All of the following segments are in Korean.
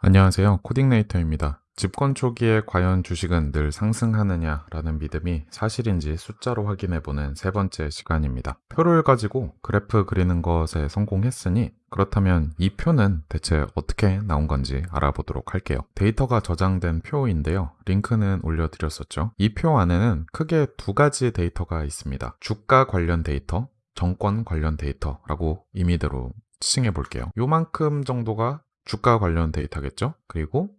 안녕하세요. 코딩네이터입니다. 집권 초기에 과연 주식은 늘 상승하느냐라는 믿음이 사실인지 숫자로 확인해보는 세 번째 시간입니다. 표를 가지고 그래프 그리는 것에 성공했으니 그렇다면 이 표는 대체 어떻게 나온 건지 알아보도록 할게요. 데이터가 저장된 표인데요. 링크는 올려드렸었죠. 이 표 안에는 크게 두 가지 데이터가 있습니다. 주가 관련 데이터, 정권 관련 데이터라고 임의대로 칭해 볼게요. 요만큼 정도가 주가 관련 데이터겠죠? 그리고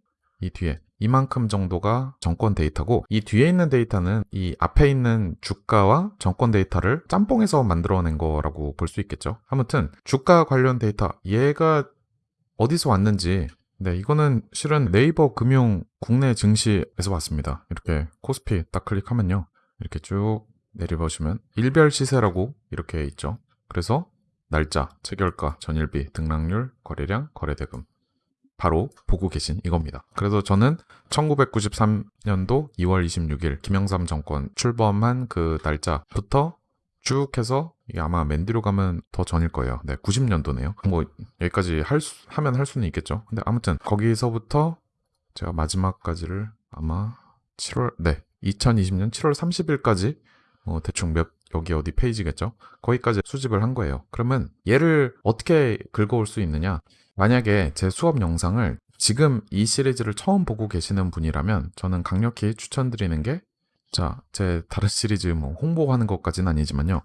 이 뒤에 이만큼 정도가 정권 데이터고 이 뒤에 있는 데이터는 이 앞에 있는 주가와 정권 데이터를 짬뽕해서 만들어낸 거라고 볼 수 있겠죠. 아무튼 주가 관련 데이터 얘가 어디서 왔는지 네 이거는 실은 네이버 금융 국내 증시에서 왔습니다. 이렇게 코스피 딱 클릭하면요. 이렇게 쭉 내려보시면 일별 시세라고 이렇게 있죠. 그래서 날짜, 체결가, 전일비, 등락률, 거래량, 거래대금 바로 보고 계신 이겁니다. 그래서 저는 1993년도 2월 26일 김영삼 정권 출범한 그 날짜부터 쭉 해서 이게 아마 맨 뒤로 가면 더 전일 거예요. 네, 90년도네요. 뭐 여기까지 할 수, 하면 할 수는 있겠죠. 근데 아무튼 거기서부터 제가 마지막까지를 아마 7월 네 2020년 7월 30일까지 어, 대충 몇 여기 어디 페이지겠죠? 거기까지 수집을 한 거예요. 그러면 얘를 어떻게 긁어올 수 있느냐? 만약에 제 수업 영상을 지금 이 시리즈를 처음 보고 계시는 분이라면 저는 강력히 추천드리는 게 자, 제 다른 시리즈 뭐 홍보하는 것까지는 아니지만요.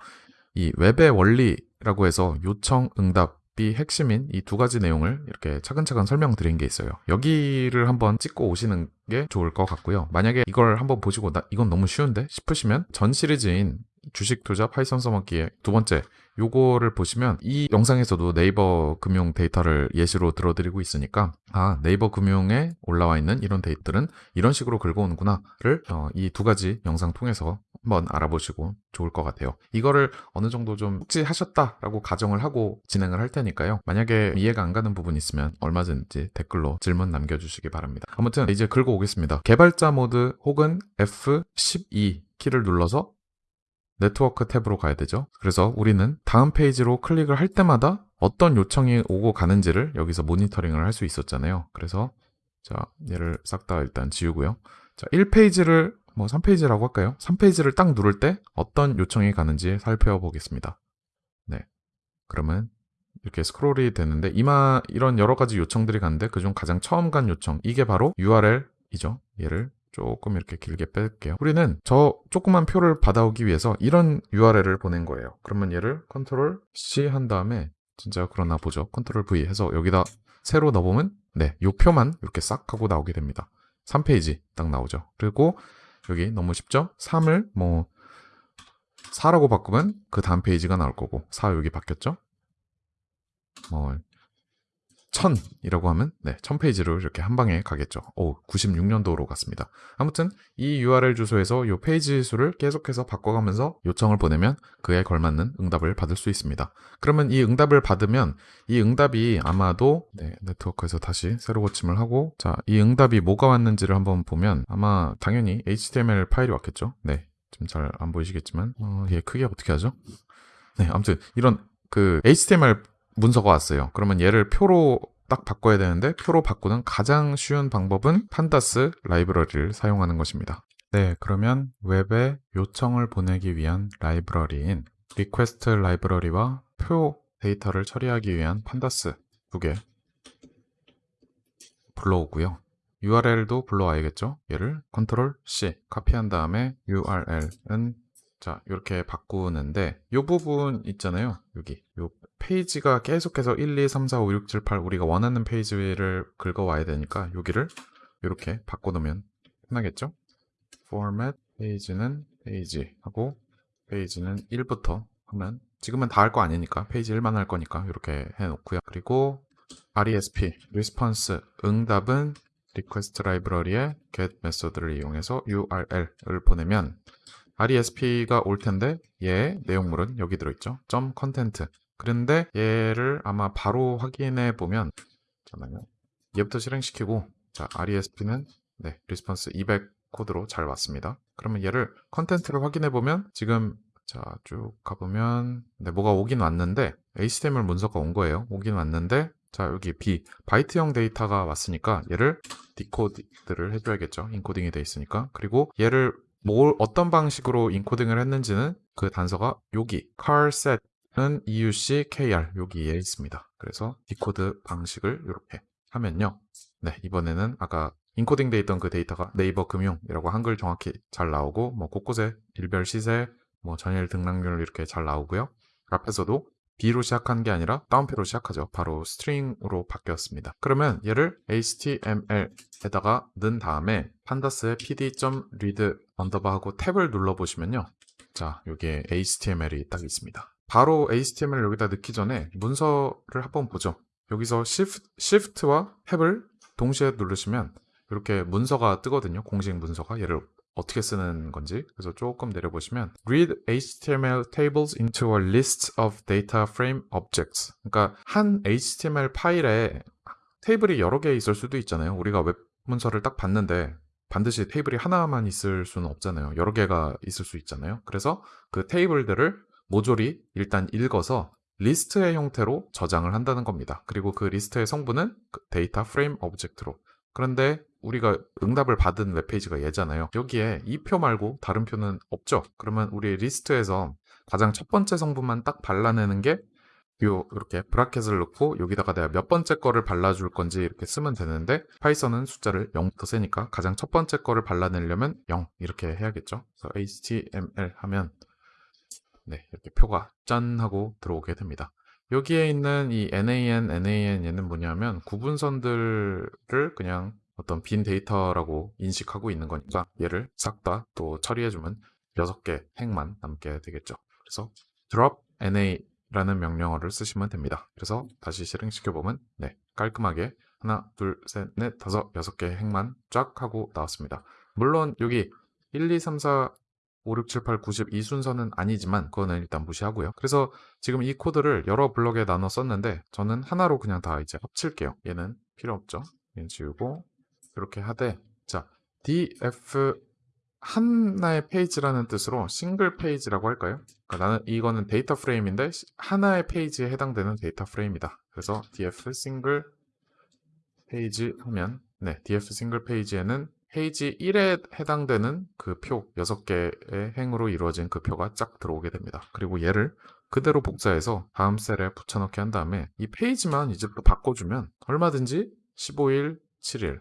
이 웹의 원리라고 해서 요청, 응답이 핵심인 이 두 가지 내용을 이렇게 차근차근 설명드린 게 있어요. 여기를 한번 찍고 오시는 게 좋을 것 같고요. 만약에 이걸 한번 보시고 나 이건 너무 쉬운데 싶으시면 전 시리즈인 주식 투자 Python 써먹기의 두 번째 요거를 보시면 이 영상에서도 네이버 금융 데이터를 예시로 들어드리고 있으니까 아 네이버 금융에 올라와 있는 이런 데이터들은 이런 식으로 긁어오는구나 를 어, 이두 가지 영상 통해서 한번 알아보시고 좋을 것 같아요. 이거를 어느 정도 좀 숙지하셨다라고 가정을 하고 진행을 할 테니까요. 만약에 이해가 안 가는 부분 있으면 얼마든지 댓글로 질문 남겨주시기 바랍니다. 아무튼 이제 긁어오겠습니다. 개발자 모드 혹은 F12 키를 눌러서 네트워크 탭으로 가야 되죠. 그래서 우리는 다음 페이지로 클릭을 할 때마다 어떤 요청이 오고 가는지를 여기서 모니터링을 할 수 있었잖아요. 그래서 자 얘를 싹 다 일단 지우고요. 자 1페이지를 뭐 3페이지라고 할까요? 3페이지를 딱 누를 때 어떤 요청이 가는지 살펴보겠습니다. 네. 그러면 이렇게 스크롤이 되는데 이마 이런 여러 가지 요청들이 가는데 그중 가장 처음 간 요청 이게 바로 URL이죠. 얘를 조금 이렇게 길게 뺄게요. 우리는 저 조그만 표를 받아오기 위해서 이런 URL을 보낸 거예요. 그러면 얘를 control C 한 다음에 진짜 그러나 보죠. 컨트롤 V 해서 여기다 새로 넣어보면 네, 요 표만 이렇게 싹 하고 나오게 됩니다. 3페이지 딱 나오죠. 그리고 여기 너무 쉽죠? 3을 뭐 4라고 바꾸면 그 다음 페이지가 나올 거고 4 여기 바뀌었죠? 뭐 1000이라고 하면 네, 1000페이지로 이렇게 한 방에 가겠죠. 오, 96년도로 갔습니다. 아무튼 이 URL 주소에서 이 페이지 수를 계속해서 바꿔가면서 요청을 보내면 그에 걸맞는 응답을 받을 수 있습니다. 그러면 이 응답을 받으면 이 응답이 아마도 네, 네트워크에서 다시 새로 고침을 하고 자, 이 응답이 뭐가 왔는지를 한번 보면 아마 당연히 HTML 파일이 왔겠죠. 네, 좀 잘 안 보이시겠지만 어, 얘 크게 어떻게 하죠? 네, 아무튼 이런 그 HTML 문서가 왔어요. 그러면 얘를 표로 딱 바꿔야 되는데 표로 바꾸는 가장 쉬운 방법은 판다스 라이브러리를 사용하는 것입니다. 네, 그러면 웹에 요청을 보내기 위한 라이브러리인 request 라이브러리와 표 데이터를 처리하기 위한 pandas 두 개 불러오고요. URL도 불러와야겠죠? 얘를 컨트롤 C 카피한 다음에 URL은 자 이렇게 바꾸는데 이 부분 있잖아요. 여기. 요 페이지가 계속해서 1, 2, 3, 4, 5, 6, 7, 8 우리가 원하는 페이지를 긁어와야 되니까 여기를 이렇게 바꿔놓으면 편하겠죠? Format 페이지는 페이지 하고 페이지는 1부터 하면 지금은 다 할 거 아니니까 페이지 1만 할 거니까 이렇게 해놓고요. 그리고 RESP response 응답은 request 라이브러리의 get method를 이용해서 URL을 보내면 RESP가 올 텐데 얘 내용물은 여기 들어있죠. 점 content. 그런데 얘를 아마 바로 확인해 보면 잠깐만요. 얘부터 실행시키고 자 RESP는 네 response 200 코드로 잘 왔습니다. 그러면 얘를 content를 확인해 보면 지금 자 쭉 가보면 네 뭐가 오긴 왔는데 HTML 문서가 온 거예요. 오긴 왔는데 자, 여기 B, 바이트형 데이터가 왔으니까 얘를 decode를 해줘야겠죠. encoding이 돼 있으니까. 그리고 얘를 뭘 어떤 방식으로 encoding을 했는지는 그 단서가 여기 charset은 EUC KR 여기에 있습니다. 그래서 decode 방식을 이렇게 하면요. 네, 이번에는 아까 인코딩 돼 있던 그 데이터가 네이버 금융이라고 한글 정확히 잘 나오고 뭐 곳곳에 일별 시세, 뭐 전일 등락률 이렇게 잘 나오고요. 앞에서도 B로 시작한 게 아니라 따옴표로 시작하죠. 바로 string으로 바뀌었습니다. 그러면 얘를 HTML에다가 넣은 다음에 pandas의 pd.read 언더바 하고 탭을 눌러보시면요. 자, 여기에 HTML이 딱 있습니다. 바로 HTML을 여기다 넣기 전에 문서를 한번 보죠. 여기서 Shift, Shift와 탭을 동시에 누르시면 이렇게 문서가 뜨거든요. 공식 문서가 얘를 어떻게 쓰는 건지. 그래서 조금 내려보시면 read HTML tables into a list of data frame objects. 그러니까 한 HTML 파일에 테이블이 여러 개 있을 수도 있잖아요. 우리가 웹 문서를 딱 봤는데 반드시 테이블이 하나만 있을 수는 없잖아요. 여러 개가 있을 수 있잖아요. 그래서 그 테이블들을 모조리 일단 읽어서 리스트의 형태로 저장을 한다는 겁니다. 그리고 그 리스트의 성분은 그 데이터 프레임 object로. 그런데 우리가 응답을 받은 웹페이지가 얘잖아요. 여기에 이 표 말고 다른 표는 없죠. 그러면 우리 리스트에서 가장 첫 번째 성분만 딱 발라내는 게 요 이렇게 bracket을 넣고 여기다가 내가 몇 번째 거를 발라줄 건지 이렇게 쓰면 되는데 파이썬은 숫자를 0부터 세니까 가장 첫 번째 거를 발라내려면 0 이렇게 해야겠죠. 그래서 HTML 하면 네 이렇게 표가 짠 하고 들어오게 됩니다. 여기에 있는 이 NAN, NAN 얘는 뭐냐면 구분선들을 그냥 어떤 빈 데이터라고 인식하고 있는 거니까 얘를 싹 다 또 처리해주면 6개 행만 남게 되겠죠. 그래서 drop NA라는 명령어를 쓰시면 됩니다. 그래서 다시 실행시켜보면 네 깔끔하게 하나, 둘, 셋, 넷, 다섯, 여섯 개의 행만 쫙 하고 나왔습니다. 물론 여기 1, 2, 3, 4, 5, 6, 7, 8, 9, 10이 순서는 아니지만 그거는 일단 무시하고요. 그래서 지금 이 코드를 여러 블럭에 나눠 썼는데 저는 하나로 그냥 다 이제 합칠게요. 얘는 필요 없죠. 얘는 지우고 이렇게 하되 자 df 하나의 페이지라는 뜻으로 싱글 페이지라고 할까요? 그러니까 나는 이거는 데이터 프레임인데 하나의 페이지에 해당되는 데이터 프레임이다. 그래서 df 싱글 페이지 하면 네 df 싱글 페이지에는 페이지 1에 해당되는 그 표 6개의 행으로 이루어진 그 표가 쫙 들어오게 됩니다. 그리고 얘를 그대로 복사해서 다음 셀에 붙여넣기 한 다음에 이 페이지만 이제 또 바꿔주면 얼마든지 15일, 7일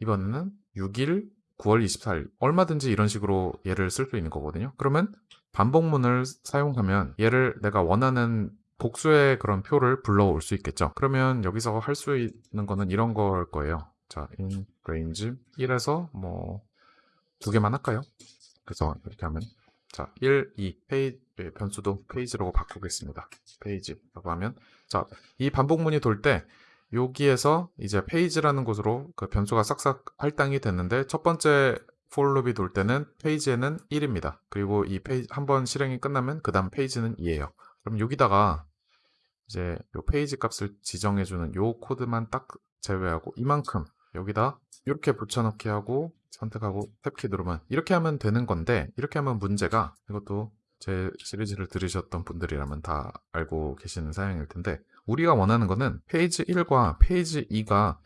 이번에는 6일, 9월 24일 얼마든지 이런 식으로 얘를 쓸 수 있는 거거든요. 그러면 반복문을 사용하면 얘를 내가 원하는 복수의 그런 표를 불러올 수 있겠죠. 그러면 여기서 할 수 있는 거는 이런 걸 거예요. 자, in range 1에서 뭐 두 개만 할까요? 그래서 이렇게 하면 자, 1, 2 페이지 변수도 페이지라고 바꾸겠습니다. 페이지라고 하면 자, 이 반복문이 돌 때 여기에서 이제 페이지라는 곳으로 그 변수가 싹싹 할당이 됐는데 첫 번째 for loop이 돌 때는 페이지에는 1입니다. 그리고 이 페이지 한 번 실행이 끝나면 그 다음 페이지는 2예요. 그럼 여기다가 이제 요 페이지 값을 지정해 주는 요 코드만 딱 제외하고 이만큼 여기다 이렇게 붙여넣기 하고 선택하고 탭키 누르면 이렇게 하면 되는 건데 이렇게 하면 문제가 이것도 제 시리즈를 들으셨던 분들이라면 다 알고 계시는 사항일 텐데 우리가 원하는 거는 페이지 1과 페이지 2가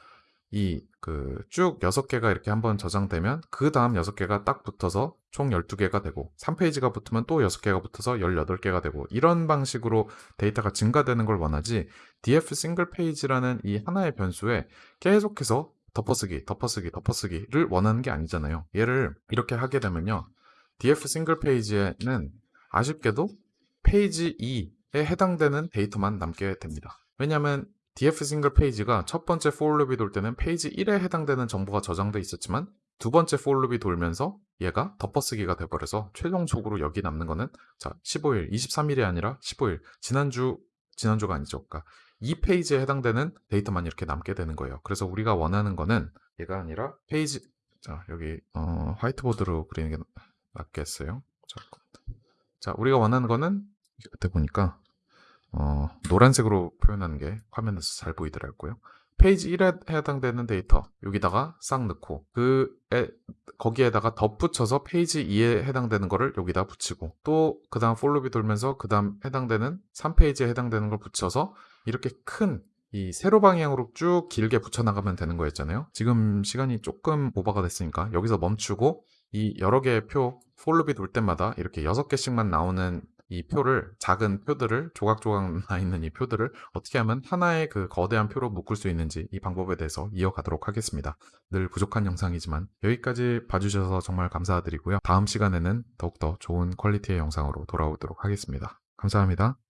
이 그 쭉 6개가 이렇게 한번 저장되면 그 다음 6개가 딱 붙어서 총 12개가 되고 3페이지가 붙으면 또 6개가 붙어서 18개가 되고 이런 방식으로 데이터가 증가되는 걸 원하지 df 싱글 페이지라는 이 하나의 변수에 계속해서 덮어쓰기, 덮어쓰기, 덮어쓰기를 원하는 게 아니잖아요. 얘를 이렇게 하게 되면요. df 싱글 페이지에는 아쉽게도 페이지 2에 해당되는 데이터만 남게 됩니다. 왜냐하면 df 싱글 페이지가 첫 번째 for loop이 돌 때는 페이지 1에 해당되는 정보가 저장돼 있었지만 두 번째 for loop이 돌면서 얘가 덮어쓰기가 돼버려서 최종적으로 여기 남는 거는 자 15일, 23일이 아니라 15일 지난주 지난주가 아니죠. 그러니까 이 페이지에 해당되는 데이터만 이렇게 남게 되는 거예요. 그래서 우리가 원하는 거는 얘가 아니라 페이지 자 여기 어, 화이트보드로 그리는 게 낫겠어요. 자, 자 우리가 원하는 거는 그때 보니까 어, 노란색으로 표현하는 게 화면에서 잘 보이더라고요. 페이지 1에 해당되는 데이터 여기다가 싹 넣고 그 에, 거기에다가 덧붙여서 페이지 2에 해당되는 거를 여기다 붙이고 또 그 다음 for loop이 돌면서 그 다음 해당되는 3페이지에 해당되는 걸 붙여서 이렇게 큰 이 세로 방향으로 쭉 길게 붙여나가면 되는 거였잖아요. 지금 시간이 조금 오버가 됐으니까 여기서 멈추고 이 여러 개의 표, for loop이 돌 때마다 이렇게 6개씩만 나오는 이 표를 작은 표들을 조각조각 나 있는 이 표들을 어떻게 하면 하나의 그 거대한 표로 묶을 수 있는지 이 방법에 대해서 이어가도록 하겠습니다. 늘 부족한 영상이지만 여기까지 봐주셔서 정말 감사드리고요. 다음 시간에는 더욱더 좋은 퀄리티의 영상으로 돌아오도록 하겠습니다. 감사합니다.